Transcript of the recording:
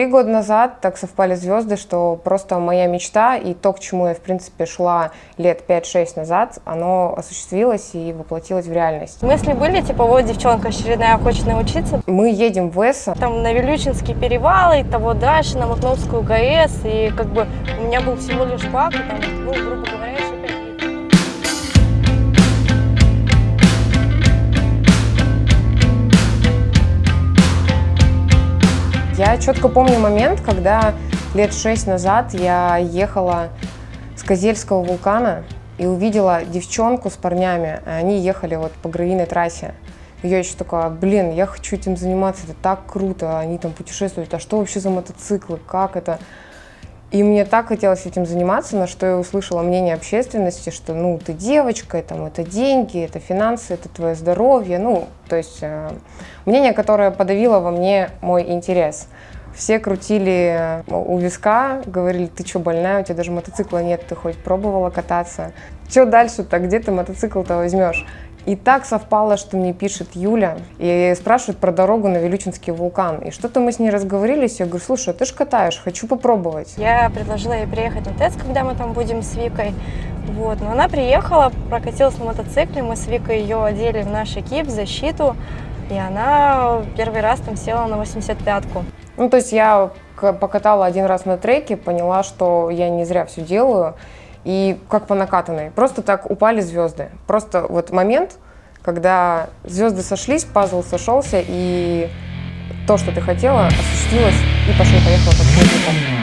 Три года назад так совпали звезды, что просто моя мечта и то, к чему я, в принципе, шла лет 5-6 назад, оно осуществилось и воплотилось в реальность. Мысли были, типа, вот девчонка очередная хочет научиться. Мы едем в Эссо. Там на Вилючинский перевал и того дальше, на Махновскую ГАЭС. И как бы у меня был всего лишь и там, ну, грубо говоря, Я четко помню момент, когда лет шесть назад я ехала с Козельского вулкана и увидела девчонку с парнями. Они ехали вот по гравийной трассе. И я еще такая, блин, я хочу этим заниматься, это так круто, они там путешествуют, а что вообще за мотоциклы, как это? И мне так хотелось этим заниматься, на что я услышала мнение общественности, что ну ты девочка, там, это деньги, это финансы, это твое здоровье. Ну, то есть э, мнение, которое подавило во мне мой интерес. Все крутили э, у виска, говорили, ты что, больная, у тебя даже мотоцикла нет, ты хоть пробовала кататься. Что дальше-то, где ты мотоцикл-то возьмешь? И так совпало, что мне пишет Юля и спрашивает про дорогу на Вилючинский вулкан. И что-то мы с ней разговорились, я говорю, слушай, а ты ж катаешь, хочу попробовать. Я предложила ей приехать на тест, когда мы там будем с Викой. Вот. Но она приехала, прокатилась на мотоцикле, мы с Викой ее одели в наш экип, в защиту. И она первый раз там села на 85-ку. Ну, то есть я покатала один раз на треке, поняла, что я не зря все делаю. И как по накатанной. Просто так упали звезды. Просто вот момент, когда звезды сошлись, пазл сошелся, и то, что ты хотела, осуществилось, и пошло-поехало под снежником.